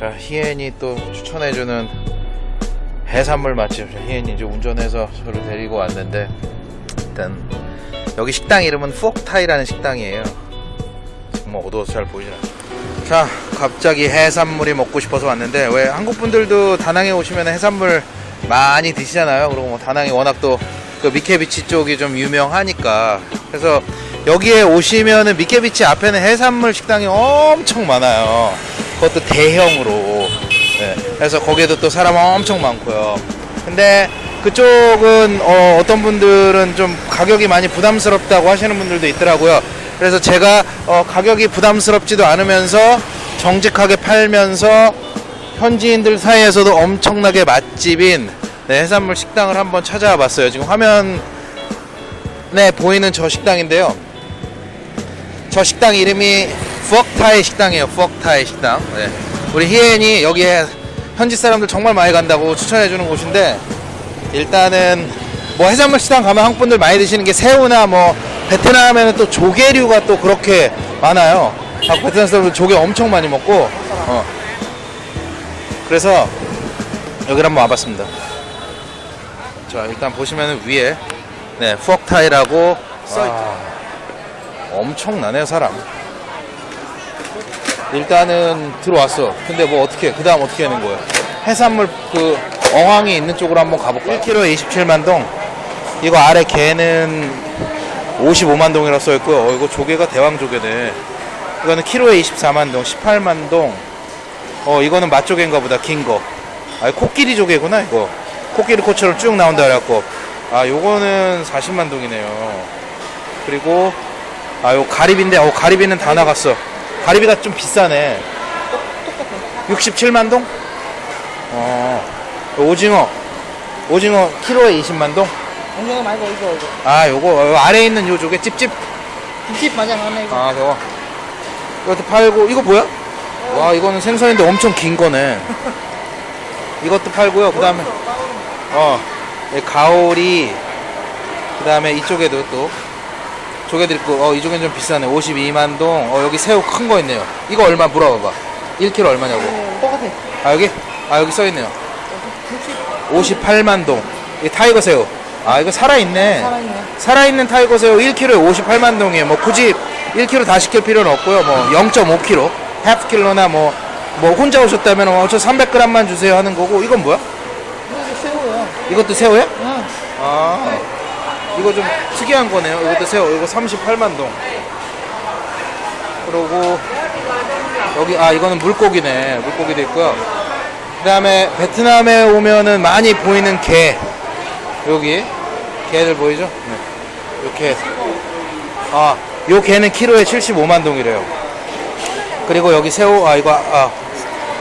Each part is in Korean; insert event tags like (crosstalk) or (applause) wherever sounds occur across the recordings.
자 희엔이 또 추천해주는 해산물 맛집. 희엔이 이제 운전해서 저를 데리고 왔는데 일단 여기 식당 이름은 푸옥타이라는 식당이에요. 정말 어두워서 잘 보이진 않아요. 자 갑자기 해산물이 먹고 싶어서 왔는데 왜 한국 분들도 다낭에 오시면 해산물 많이 드시잖아요. 그리고 뭐 다낭이 워낙 또 그 미케비치 쪽이 좀 유명하니까. 그래서 여기에 오시면은 미케비치 앞에는 해산물 식당이 엄청 많아요 그것도 대형으로 네, 그래서 거기에도 또 사람 엄청 많고요 근데 그쪽은 어, 떤 분들은 좀 가격이 많이 부담스럽다고 하시는 분들도 있더라고요 그래서 제가 어, 가격이 부담스럽지도 않으면서 정직하게 팔면서 현지인들 사이에서도 엄청나게 맛집인 네, 해산물 식당을 한번 찾아와 봤어요. 지금 화면에 보이는 저 식당인데요. 저 식당 이름이 푸억타이 식당이에요. 푸억타이 식당. 네. 우리 희엔이 여기에 현지 사람들 정말 많이 간다고 추천해 주는 곳인데 일단은 뭐 해산물 식당 가면 한국 분들 많이 드시는 게 새우나 뭐 베트남에는 또 조개류가 또 그렇게 많아요. 아, 베트남 사람들 조개 엄청 많이 먹고 어. 그래서 여기를 한번 와봤습니다. 자 일단 보시면 위에 네 푸억타이라고 써있죠. 엄청나네요 사람. 일단은 들어왔어. 근데 뭐 어떻게 그 다음 어떻게 하는 거예요? 해산물 그 어항이 있는 쪽으로 한번 가볼까요? 1kg 27만 동. 이거 아래 개는 55만 동이라고 써있고요. 어, 이거 조개가 대왕 조개네. 이거는 키로에 24만 동, 18만 동. 어, 이거는 맛조개인가 보다, 긴 거. 아, 코끼리 조개구나, 이거. 코끼리 코처럼 쭉 나온다 그래갖고. 아, 요거는 40만 동이네요. 그리고, 아, 요 가리비인데, 어, 가리비는 다 나갔어. 가리비가 좀 비싸네. 67만 동? 어, 오징어. 오징어 키로에 20만 동? 오징어 말고 이거 이거 아, 요거, 요 아래에 있는 요 조개 찝찝. 김치 맞아 하나 이거 아, 저거. 이것도 팔고, 이거 뭐야? 와, 이거는 생선인데 엄청 긴 거네. 이것도 팔고요. 그 다음에, 어, 이 가오리. 그 다음에 이쪽에도 또, 조개들 있고, 어, 이쪽엔 좀 비싸네. 52만 동. 어, 여기 새우 큰 거 있네요. 이거 얼마 물어봐봐. 1kg 얼마냐고. 똑같아 아, 여기? 아, 여기 써있네요. 58만 동. 이 tiger 새우. 아, 이거 살아있네. 살아있네 살아있는 tiger 새우 1kg에 58만 동이에요. 뭐 굳이 1kg 다 시킬 필요는 없고요. 뭐 0.5kg, half 킬로나 뭐, 뭐 혼자 오셨다면 어, 저 300g만 주세요 하는 거고. 이건 뭐야? 이거 새우야 이것도 새우야? 응 아, 이거 좀 특이한 거네요. 이것도 새우. 이거 38만 동. 그리고 여기 아 이거는 물고기네. 물고기도 있고요. 그 다음에 베트남에 오면은 많이 보이는 게 여기 개들 보이죠? 네. 이렇게 아, 요 개는 키로에 75만 동이래요. 그리고 여기 새우 아 이거 아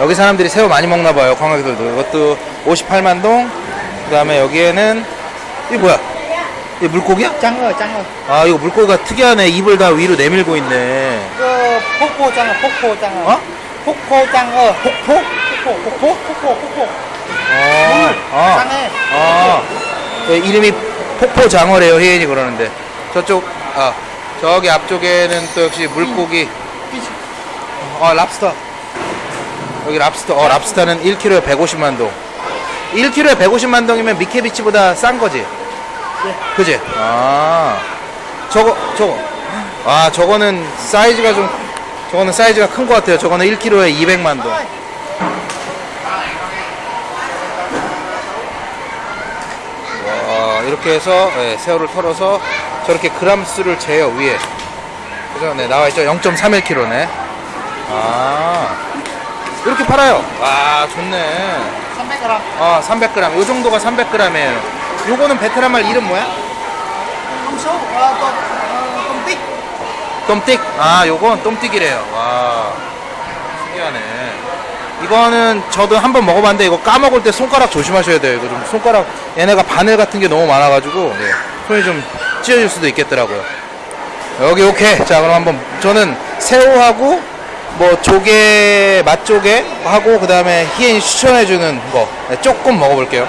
여기 사람들이 새우 많이 먹나 봐요. 관광객들도. 이것도 58만 동. 그 다음에 여기에는 이 뭐야? 이 물고기야? 장어 장어 아 이거 물고기가 특이하네. 입을 다 위로 내밀고 있네. 이거 폭포 장어 폭포 장어 어? 폭포 장어 폭포? 폭포 폭포 폭포 폭포 아, 아, 장애 아, 그 이름이 폭포 장어래요. 혜인이 그러는데 저쪽 아 저기 앞쪽에는 또 역시 물고기. 아 랍스터. 여기 랍스터. 어 랍스터는 1kg에 150만 동. 1kg에 150만 동이면 미케비치보다 싼 거지. 그지? 아 저거 저거. 아 저거는 사이즈가 좀 저거는 사이즈가 큰 것 같아요. 저거는 1kg에 200만 동. 와, 이렇게 해서 예, 새우를 털어서 저렇게 그람수를 재요 위에. 그죠? 네 나와 있죠. 0.31kg네. 아 이렇게 팔아요. 와 좋네. 300g 아 300g. 요 정도가 300g이에요. 요거는 베트남 말 이름 뭐야? 함수 아또 똥띠 똠띡. 아 요건 똠띡이래요. 와 신기하네. 이거는 저도 한번 먹어봤는데 이거 까먹을 때 손가락 조심하셔야 돼요. 이거 좀 손가락 얘네가 바늘 같은 게 너무 많아가지고 네, 손이 좀 찢어질 수도 있겠더라고요. 여기 오케이. 자 그럼 한번 저는 새우하고 뭐 조개 맛조개 하고 그 다음에 희엔이 추천해주는 거 네, 조금 먹어볼게요.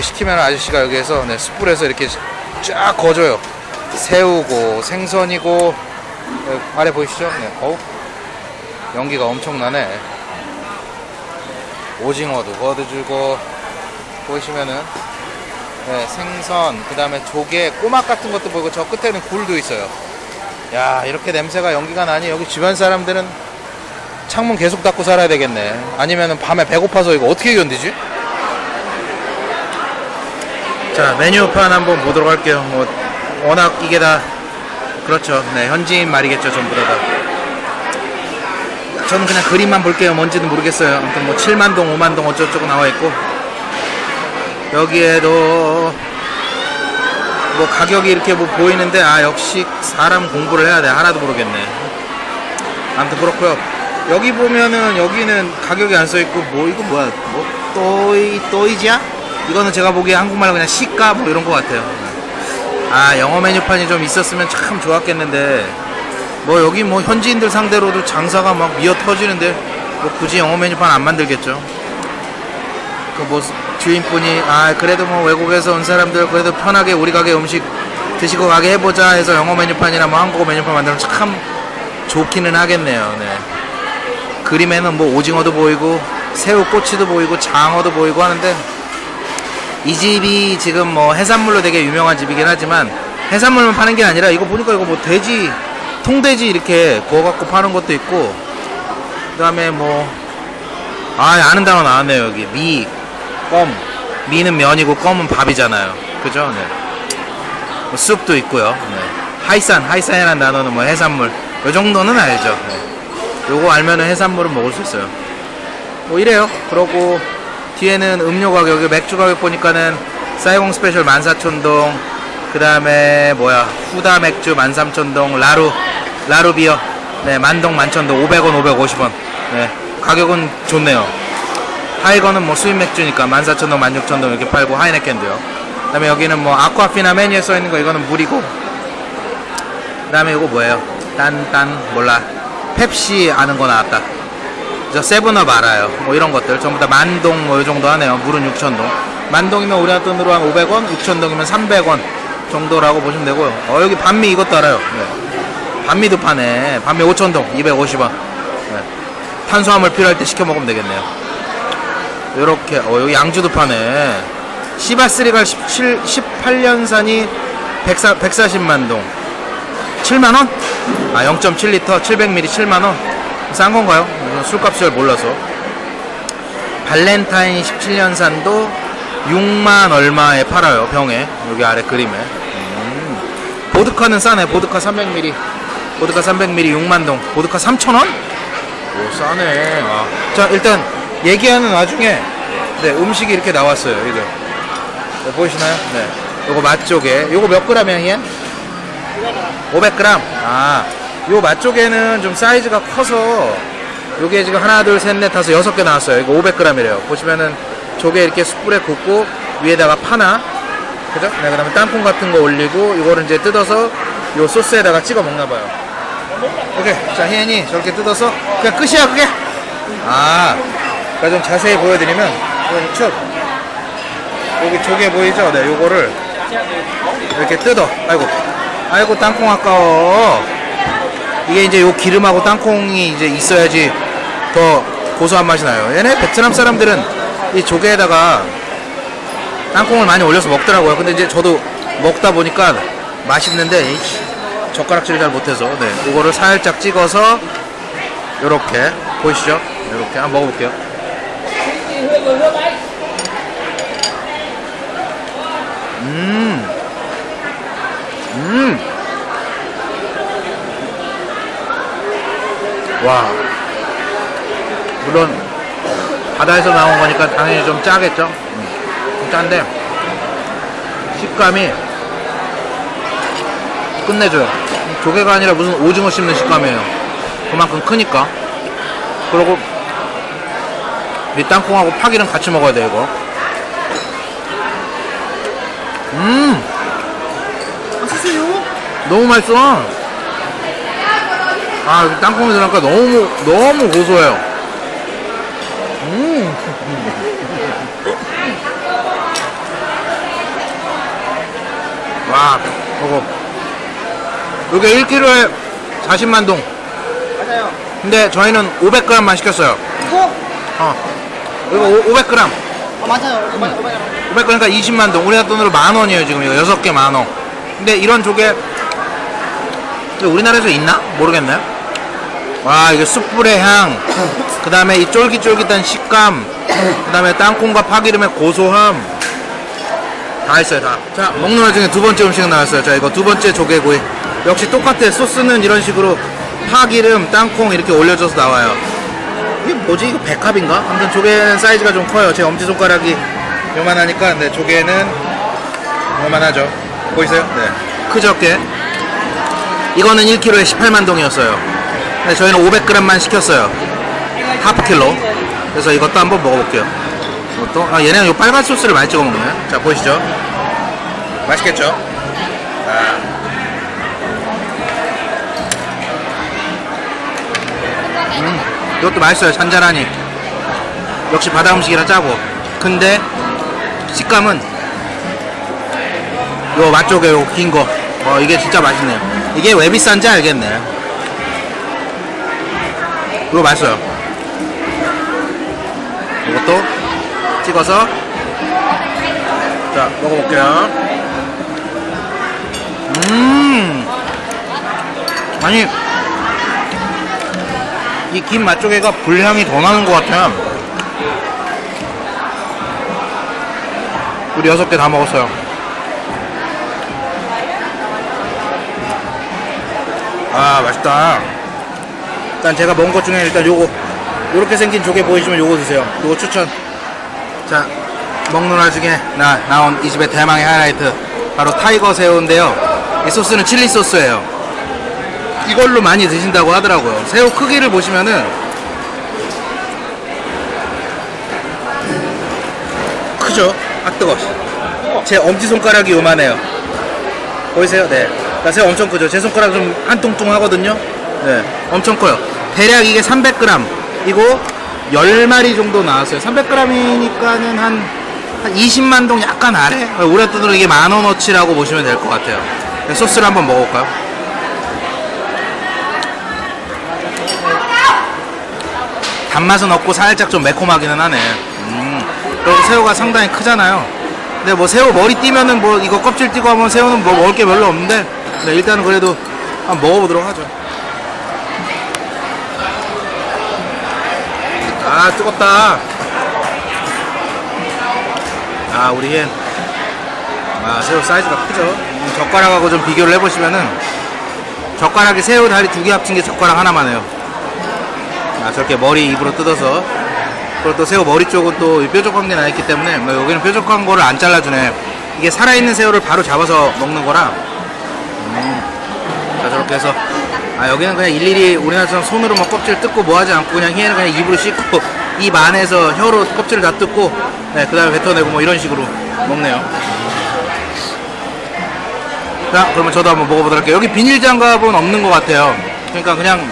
이렇게 시키면 아저씨가 여기에서 네, 숯불에서 이렇게 쫙 거줘요 새우고 생선이고 여기 아래 보이시죠? 네, 어우 연기가 엄청나네 오징어도 거둬주고 보시면은 네, 생선 그 다음에 조개 꼬막 같은 것도 보이고 저 끝에는 굴도 있어요 야 이렇게 냄새가 연기가 나니 여기 주변 사람들은 창문 계속 닫고 살아야 되겠네 아니면은 밤에 배고파서 이거 어떻게 견디지? 자 메뉴판 한번 보도록 할게요. 뭐 워낙 이게 다 그렇죠. 네 현지인 말이겠죠 전부 다, 다. 저는 그냥 그림만 볼게요. 뭔지는 모르겠어요. 아무튼 뭐 7만동 5만동 어쩌고저쩌고 나와 있고. 여기에도 뭐 가격이 이렇게 뭐 보이는데 아 역시 사람 공부를 해야 돼. 하나도 모르겠네. 아무튼 그렇고요. 여기 보면은 여기는 가격이 안 써있고 뭐 이거 뭐야? 뭐 또이 또이지야? 이거는 제가 보기에 한국말로 그냥 시가 뭐 이런 것 같아요. 아 영어 메뉴판이 좀 있었으면 참 좋았겠는데. 뭐 여기 뭐 현지인들 상대로도 장사가 막 미어 터지는데 뭐 굳이 영어 메뉴판 안 만들겠죠. 그 뭐 주인분이 아 그래도 뭐 외국에서 온 사람들 그래도 편하게 우리 가게 음식 드시고 가게 해보자 해서 영어 메뉴판이나 뭐 한국어 메뉴판 만들면 참 좋기는 하겠네요. 네. 그림에는 뭐 오징어도 보이고 새우 꼬치도 보이고 장어도 보이고 하는데 이 집이 지금 뭐 해산물로 되게 유명한 집이긴 하지만 해산물만 파는 게 아니라 이거 보니까 이거 뭐 돼지 통돼지 이렇게 구워갖고 파는 것도 있고 그 다음에 뭐아 아는 단어 나왔네요 여기 미, 껌 미는 면이고 껌은 밥이잖아요 그죠? 네. 뭐 숲도 있고요 네. 하이산 하이산이라는 단어는 뭐 해산물 요 정도는 알죠 네. 요거 알면은 해산물은 먹을 수 있어요 뭐 이래요 그러고 뒤에는 음료 가격이 맥주 가격 보니까는 사이공 스페셜 14,000동 그 다음에 뭐야 후다 맥주 13,000동 라루 라루 beer. 네 만동 만천동 500원 550원. 네 가격은 좋네요. 타이거는 뭐 수입 맥주니까 14,000동 16,000동 이렇게 팔고 하이네켄도요. 그 다음에 여기는 뭐 아쿠아피나 메뉴에 써있는 거 이거는 물이고. 그 다음에 이거 뭐예요? 딴 딴 몰라. 펩시 아는 거 나왔다 저 세븐업 알아요. 뭐 이런 것들. 전부 다 만동 뭐 이 정도 하네요. 물은 6천동. 만동이면 우리나라 돈으로 한 500원 6천동이면 300원 정도라고 보시면 되고요. 어 여기 반미 이것도 알아요. 네. 반미도 파네. 반미 5천동 250원. 네. 탄수화물 필요할 때 시켜 먹으면 되겠네요. 요렇게 어 여기 양주도 파네. 시바스리갈 17, 18년산이 140, 140만 동. 7만원? 아 0.7리터. 700ml 7만원. 싼 건가요? 이건 술값을 잘 몰라서. 발렌타인 17년산도 6만 얼마에 팔아요 병에. 여기 아래 그림에. 음. 보드카는 싸네. 보드카 300ml 보드카 300ml 6만동. 보드카 3,000원? 오 싸네. 아. 자 일단 얘기하는 와중에 네 음식이 이렇게 나왔어요 이거. 네, 보이시나요? 네. 요거 맛조개 요거 몇 그램이야 희엔? 500g 아요 맛조개는 좀 사이즈가 커서 요게 지금 하나 둘 셋 넷 다섯 여섯 개 나왔어요. 이거 500g이래요. 보시면은 조개 이렇게 숯불에 굽고 위에다가 파나? 그죠? 네, 그 다음에 땅콩 같은 거 올리고 이거를 이제 뜯어서 요 소스에다가 찍어 먹나 봐요. 오케이. 자 희연이 저렇게 뜯어서 그냥 끝이야 그게? 아 그러니까 좀 자세히 보여드리면 여기 쭉. 여기 조개 보이죠? 네 요거를 이렇게 뜯어. 아이고. 아이고 땅콩 아까워. 이게 이제 요 기름하고 땅콩이 이제 있어야지 더 고소한 맛이 나요 얘네 베트남 사람들은 이 조개에다가 땅콩을 많이 올려서 먹더라고요 근데 이제 저도 먹다 보니까 맛있는데 이 젓가락질을 잘 못해서 네 이거를 살짝 찍어서 요렇게 보이시죠 요렇게 한번 먹어볼게요 음 음. 와. 물론 바다에서 나온 거니까 당연히 좀 짜겠죠. 음, 좀 짠데 식감이 끝내줘요. 조개가 아니라 무슨 오징어 씹는 식감이에요. 그만큼 크니까. 그리고 이 땅콩하고 파기는 같이 먹어야 돼 이거. 음. 맛있어요. 너무 맛있어. 아, 땅콩이 들어가니까 너무, 너무 고소해요. 음. 와, 이거. 이게 1kg에 40만 동. 맞아요. 근데 저희는 500g만 시켰어요. 이거? 어. 이거 500g. 어, 맞아요. 맞아요. 맞아요. 500g니까 20만 동. 우리나라 돈으로 만 원이에요, 지금 이거. 6개 만 원. 근데 이런 조개, 우리나라에서 있나? 모르겠네요. 와, 이게 숯불의 향. 그 다음에 이 쫄깃쫄깃한 식감. 그 다음에 땅콩과 파기름의 고소함. 다 있어요, 다. 자, 먹는 와중에 두 번째 음식 나왔어요. 자, 이거 두 번째 조개구이. 역시 똑같아. 소스는 이런 식으로 파기름, 땅콩 이렇게 올려줘서 나와요. 이게 뭐지? 이거 백합인가? 아무튼 조개는 사이즈가 좀 커요. 제 엄지손가락이 요만하니까, 근데 조개는 요만하죠. 보이세요? 네. 크죠, 꽤? 이거는 1kg에 18만 동이었어요. 근데 저희는 500g만 시켰어요. 하프 킬로. 그래서 이것도 한번 먹어볼게요. 이것도, 아, 얘네는 요 빨간 소스를 많이 찍어 먹네. 자, 보이시죠? 맛있겠죠? 아. 음, 이것도 맛있어요. 잔잔하니. 역시 바다 음식이라 짜고. 근데, 식감은, 요 맛쪽에 요 긴 거. 어, 이게 진짜 맛있네요. 이게 왜 비싼지 알겠네. 이거 맛있어요. 이것도 찍어서 자 먹어볼게요. 음, 아니 이 김 맛조개가 불향이 더 나는 것 같아요. 우리 여섯 개 다 먹었어요. 아 맛있다. 일단 제가 먹은 것 중에 일단 요거 요렇게 생긴 조개 보이시면 요거 드세요. 요거 추천. 자 먹는 와중에 나 나온 이 집의 대망의 하이라이트 바로 타이거 새우인데요. 이 소스는 칠리 소스예요. 이걸로 많이 드신다고 하더라고요. 새우 크기를 보시면은 크죠? 아 뜨거. 제 엄지 손가락이 요만해요. 보이세요? 네. 새우 엄청 크죠? 제 손가락 좀 한 통통 하거든요. 네, 엄청 커요. 대략 이게 300g. 이고 10마리 정도 나왔어요. 300g이니까는 한, 한 20만 동 약간 아래? 우리 돈으로 이게 만원어치라고 보시면 될 것 같아요. 네, 소스를 한번 먹어볼까요? 단맛은 없고 살짝 좀 매콤하기는 하네. 음. 그리고 새우가 상당히 크잖아요. 근데 뭐 새우 머리 띄면은 뭐 이거 껍질 띄고 하면 새우는 뭐 먹을 게 별로 없는데 네, 일단은 그래도 한번 먹어보도록 하죠. 아 뜨겁다. 아 우리 앤. 아 새우 사이즈가 크죠. 음, 젓가락하고 좀 비교를 해보시면은 젓가락이 새우 다리 두 개 합친 게 젓가락 하나만 해요. 아 저렇게 머리 입으로 뜯어서 그리고 또 새우 머리 쪽은 또 뾰족한 게 나있기 때문에 뭐 여기는 뾰족한 거를 안 잘라주네. 이게 살아있는 새우를 바로 잡아서 먹는 거라. 음. 자 저렇게 해서 아 여기는 그냥 일일이 우리나라처럼 손으로 막 껍질 뜯고 뭐 하지 않고 그냥 얘는 그냥 입으로 씻고 (laughs) 입 안에서 혀로 껍질을 다 뜯고 네, 그 다음에 뱉어내고 뭐 이런 식으로 먹네요. 자 그러면 저도 한번 먹어보도록 할게요. 여기 비닐 장갑은 없는 것 같아요. 그러니까 그냥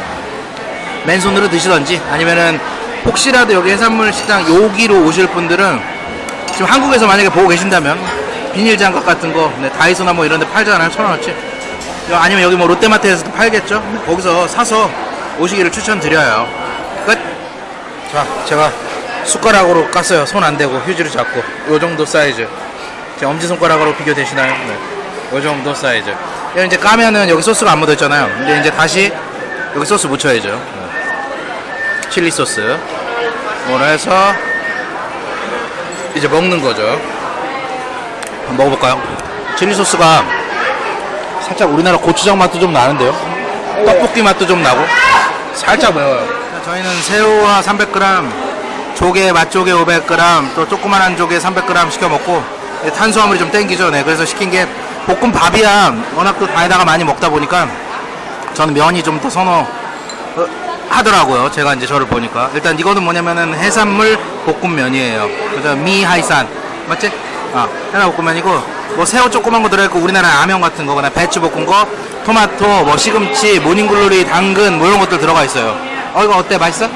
맨손으로 드시던지 아니면은 혹시라도 여기 해산물 식당 여기로 오실 분들은 지금 한국에서 만약에 보고 계신다면 비닐 장갑 같은 거 네, 다이소나 뭐 이런 데 팔잖아요 천 원어치 아니면 여기 뭐 롯데마트에서도 팔겠죠? 거기서 사서 오시기를 추천드려요. 끝. 자 제가 숟가락으로 깠어요. 손 안 대고 휴지로 잡고. 요 정도 사이즈. 제 엄지손가락으로 비교되시나요? 네. 요 정도 사이즈. 이거 이제 까면은 여기 소스가 안 묻어있잖아요. 근데 이제 다시 여기 소스 묻혀야죠. 네. 칠리 소스. 이걸 해서 이제 먹는 거죠. 한번 먹어볼까요? 칠리 소스가 살짝 우리나라 고추장 맛도 좀 나는데요 떡볶이 맛도 좀 나고 살짝 매워요 저희는 새우와 300g 조개 맛조개 500g 또 조그만한 조개 300g 시켜 먹고 탄수화물이 좀 땡기죠 네 그래서 시킨 게 볶음밥이야 워낙 또 다에다가 많이 먹다 보니까 저는 면이 좀 더 선호 어, 하더라고요. 제가 이제 저를 보니까. 일단 이거는 뭐냐면은 해산물 볶음면이에요. 그래서 mì hải sản. 맞지? 아, 해산 볶음면이고, 뭐 새우 조그만 거 들어있고, 우리나라 라면 같은 거, 그냥 배추 볶은 거, 토마토, 뭐 시금치, 모닝글로리, 당근, 뭐 이런 것들 들어가 있어요. 어, 이거 어때? 맛있어?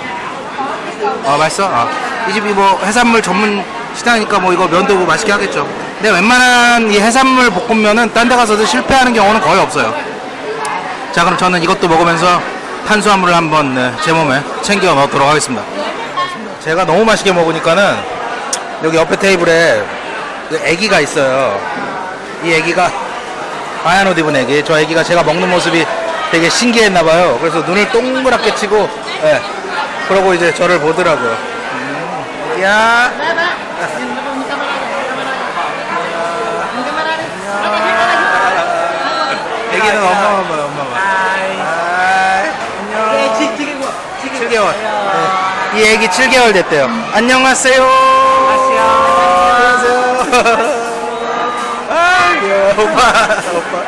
어, 맛있어? 아. 이 집이 뭐 해산물 전문 식당이니까 뭐 이거 면도 뭐 맛있게 하겠죠. 근데 웬만한 이 해산물 볶음면은 딴 데 가서도 실패하는 경우는 거의 없어요. 자, 그럼 저는 이것도 먹으면서 탄수화물을 한번 네, 제 몸에 챙겨 넣도록 하겠습니다. 제가 너무 맛있게 먹으니까는 여기 옆에 테이블에 그 애기가 있어요. 이 애기가 하얀 옷 입은 애기. 저 애기가 제가 먹는 모습이 되게 신기했나 봐요. 그래서 눈을 동그랗게 치고, 예. 그러고 이제 저를 보더라고요. 음. 애기는 엄마만 봐요, 엄마만. 하이. 안녕. 네, 지, 지금 뭐, 지금. 7개월. 네. 이 애기 7개월 됐대요. 안녕하세요. 아, 귀여워. 오빠. 오빠.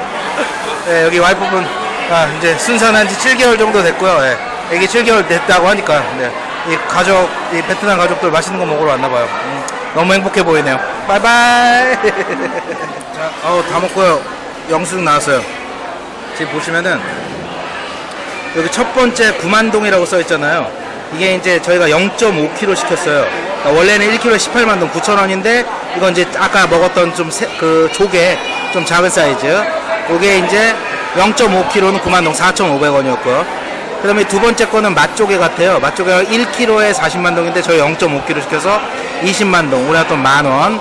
네, 여기 와이프분, 아, 이제 순산한 지 7개월 정도 됐고요. 네. 애기 7개월 됐다고 하니까, 네. 이 가족, 이 베트남 가족들 맛있는 거 먹으러 왔나봐요. 음, 너무 행복해 보이네요. 바이바이. (laughs) 자, 어우, 다 먹고요. 영수증 나왔어요. 지금 보시면은, 여기 첫 번째 구만동이라고 써 있잖아요. 이게 이제 저희가 0.5kg 시켰어요. 그러니까 원래는 1kg에 18만 동 9천 원인데 이건 이제 아까 먹었던 좀 그 조개 좀 작은 사이즈. 이게 이제 0.5kg는 9만 동 4,500원이었고요. 그 다음에 두 번째 거는 맛조개 같아요. 맛조개가 1kg에 40만 동인데 저희 0.5kg 시켜서 20만 동. 우리가 또만 원.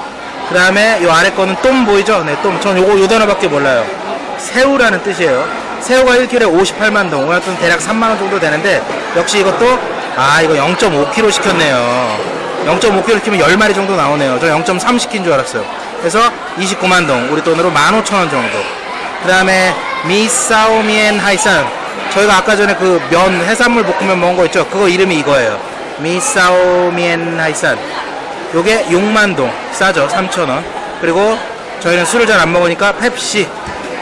그 다음에 이 아래 거는 똠 보이죠? 네, 똠. 전 요거 요 단어밖에 몰라요. 새우라는 뜻이에요. 새우가 1kg에 58만 동, 오늘은 대략 3만 원 정도 되는데 역시 이것도 아 이거 0.5kg 시켰네요. 0.5kg 시키면 10마리 정도 나오네요. 저 0.3 시킨 줄 알았어요. 그래서 29만 동, 우리 돈으로 15,000원 정도. 그 다음에 미사오미엔 하이산. 저희가 아까 전에 그 면 해산물 볶음면 먹은 거 있죠? 그거 이름이 이거예요. 미사오미엔 하이산. 요게 6만 동 싸죠 3,000원 그리고 저희는 술을 잘 안 먹으니까 펩시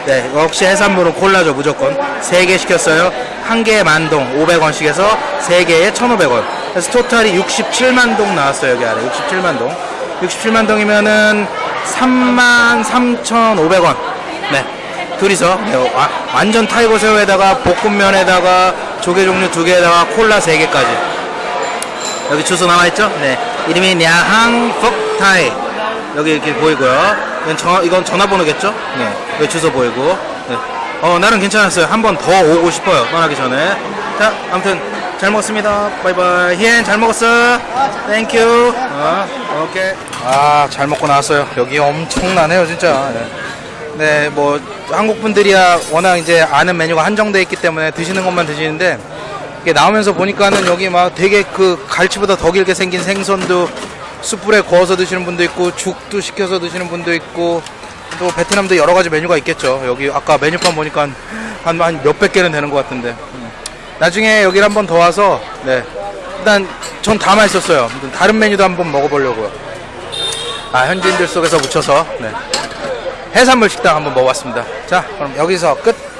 네 역시 해산물은 콜라죠 무조건 3개 시켰어요 한 개에 만동 500원씩 해서 3개에 1,500원 그래서 토탈이 67만 동 나왔어요 여기 아래 67만 동 67만 동이면은 3만 3,500원 네 둘이서 네, 와- 완전 타이거 새우에다가 볶음면에다가 조개 종류 두 개에다가 콜라 3개까지 여기 주소 나와있죠? 네. 이름이 nhà hàng 퍽타이. 여기 이렇게 보이고요. 이건, 전, 이건 전화번호겠죠? 네. 여기 주소 보이고. 네. 어, 나는 괜찮았어요. 한 번 더 오고 싶어요. 떠나기 전에. 자, 아무튼 잘 먹었습니다. bye bye. 히엔 잘 먹었어. thank you. 어, 오케이. 아, 잘 먹고 나왔어요. 여기 엄청나네요, 진짜. 네. 네, 뭐 한국 분들이야 워낙 이제 아는 메뉴가 한정돼 있기 때문에 드시는 것만 드시는데 이게 나오면서 보니까는 여기 막 되게 그 갈치보다 더 길게 생긴 생선도 숯불에 구워서 드시는 분도 있고 죽도 시켜서 드시는 분도 있고 또 베트남도 여러 가지 메뉴가 있겠죠. 여기 아까 메뉴판 보니까 한, 한 몇백 개는 되는 것 같은데. 음. 나중에 여기를 한번 더 와서 네. 일단 전 다 맛있었어요. 다른 메뉴도 한번 먹어보려고요. 아 현지인들 속에서 묻혀서 네. 해산물 식당 한번 먹어봤습니다. 자 그럼 여기서 끝.